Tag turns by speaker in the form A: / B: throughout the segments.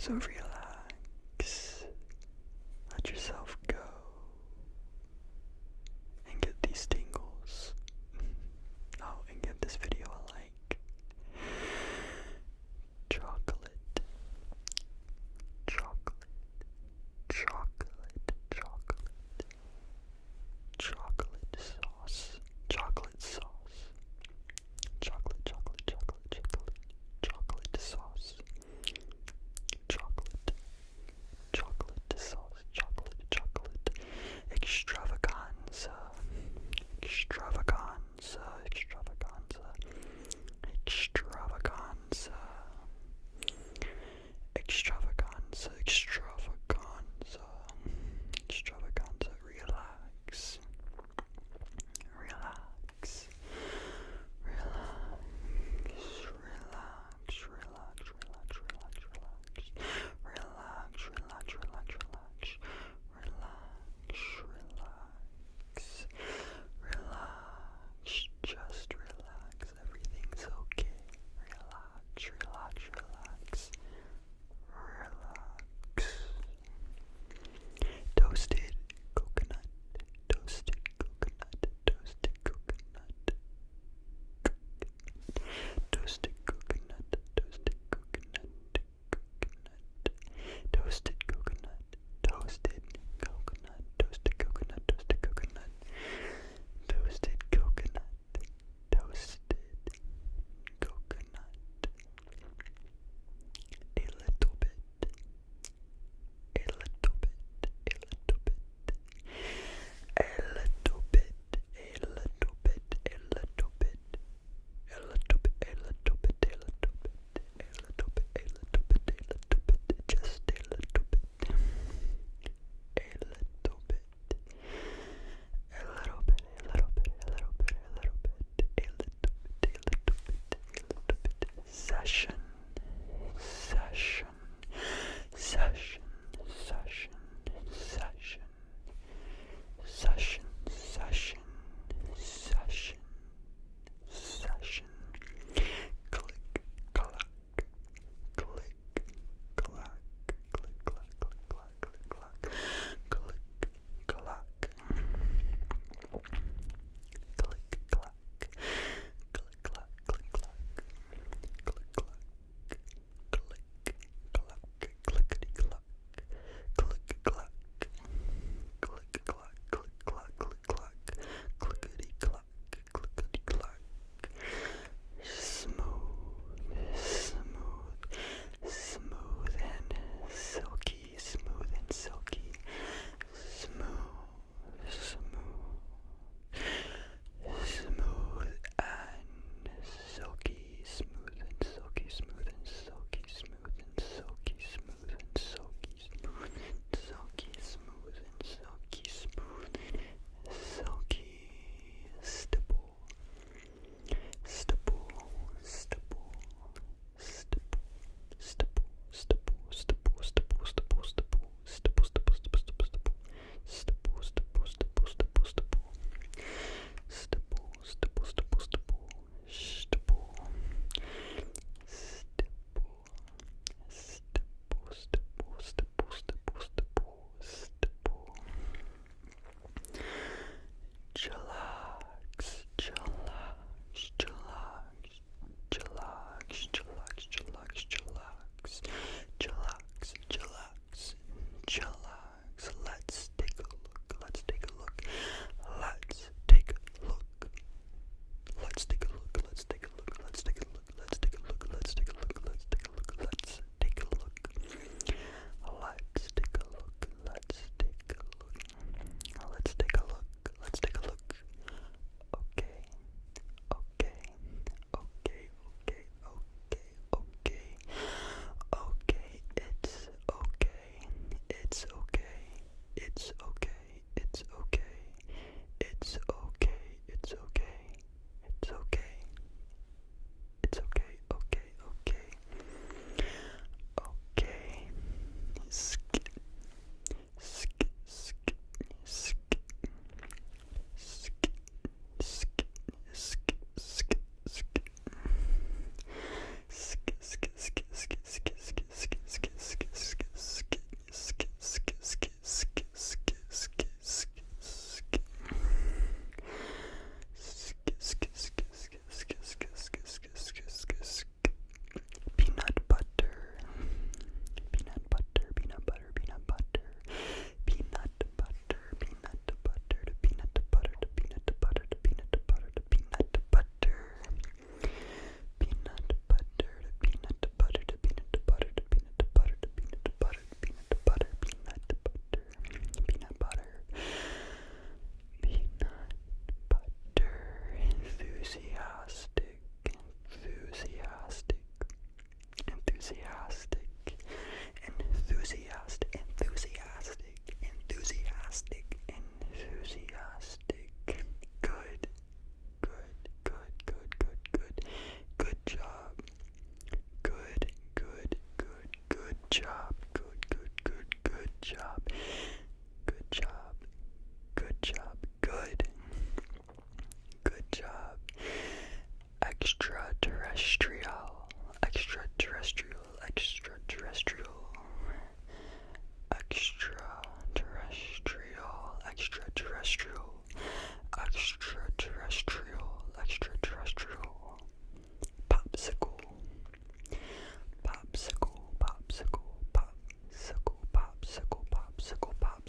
A: so real.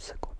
A: popsicle.